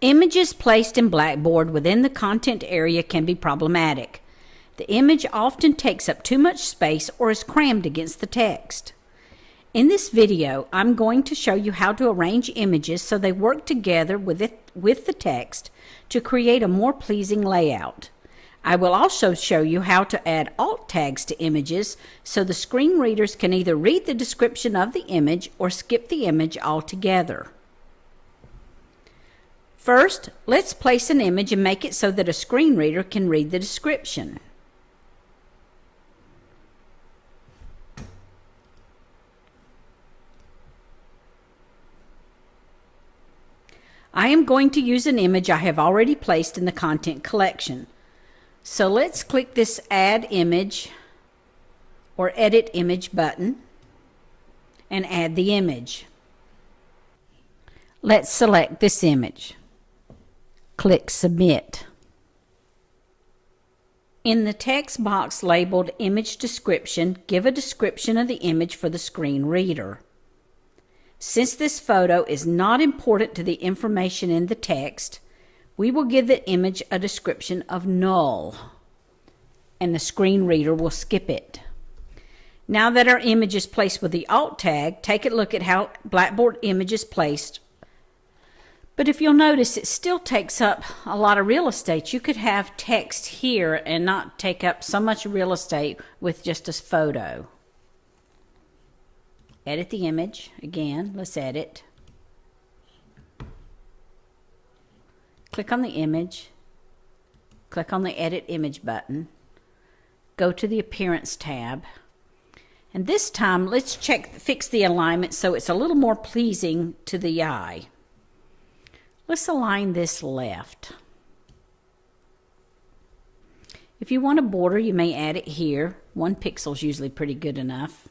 Images placed in Blackboard within the content area can be problematic. The image often takes up too much space or is crammed against the text. In this video, I'm going to show you how to arrange images so they work together with, it, with the text to create a more pleasing layout. I will also show you how to add alt tags to images so the screen readers can either read the description of the image or skip the image altogether. First, let's place an image and make it so that a screen reader can read the description. I am going to use an image I have already placed in the content collection. So let's click this Add Image or Edit Image button and add the image. Let's select this image. Click Submit. In the text box labeled Image Description, give a description of the image for the screen reader. Since this photo is not important to the information in the text, we will give the image a description of null, and the screen reader will skip it. Now that our image is placed with the alt tag, take a look at how Blackboard image is placed but if you'll notice, it still takes up a lot of real estate. You could have text here and not take up so much real estate with just a photo. Edit the image. Again, let's edit. Click on the image. Click on the Edit Image button. Go to the Appearance tab. And this time, let's check, fix the alignment so it's a little more pleasing to the eye. Let's align this left. If you want a border, you may add it here. One pixel is usually pretty good enough.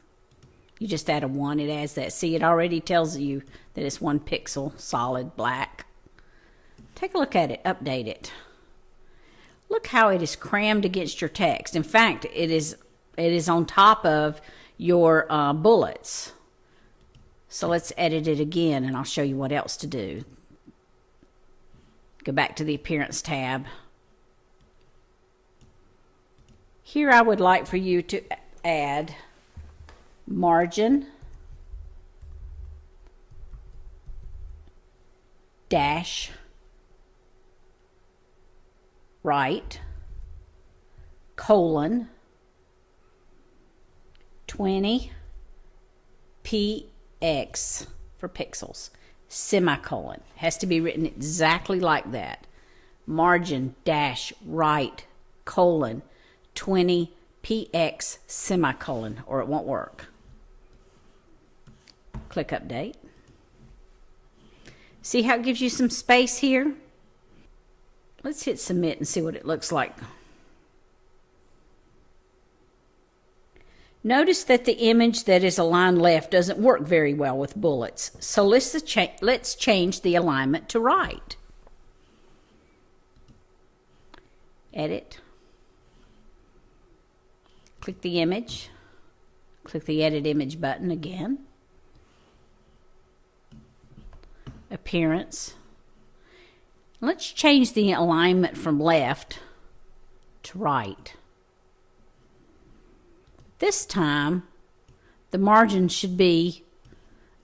You just add a one, it adds that. See, it already tells you that it's one pixel, solid black. Take a look at it, update it. Look how it is crammed against your text. In fact, it is it is on top of your uh, bullets. So let's edit it again and I'll show you what else to do. Go back to the Appearance tab. Here I would like for you to add margin dash right colon 20 px for pixels semicolon. Has to be written exactly like that. Margin dash right colon 20 px semicolon or it won't work. Click update. See how it gives you some space here? Let's hit submit and see what it looks like. Notice that the image that is aligned left doesn't work very well with bullets, so let's, let's change the alignment to right. Edit. Click the image. Click the Edit Image button again. Appearance. Let's change the alignment from left to right. This time, the margin should be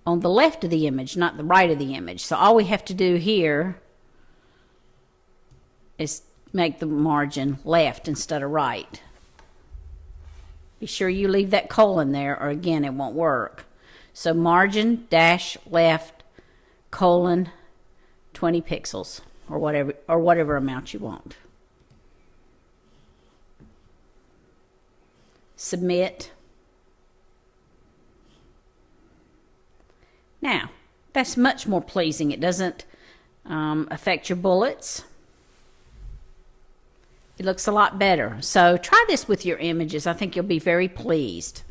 on the left of the image, not the right of the image. So all we have to do here is make the margin left instead of right. Be sure you leave that colon there or again it won't work. So margin dash left colon 20 pixels or whatever or whatever amount you want. Submit. Now, that's much more pleasing. It doesn't um, affect your bullets. It looks a lot better. So try this with your images. I think you'll be very pleased.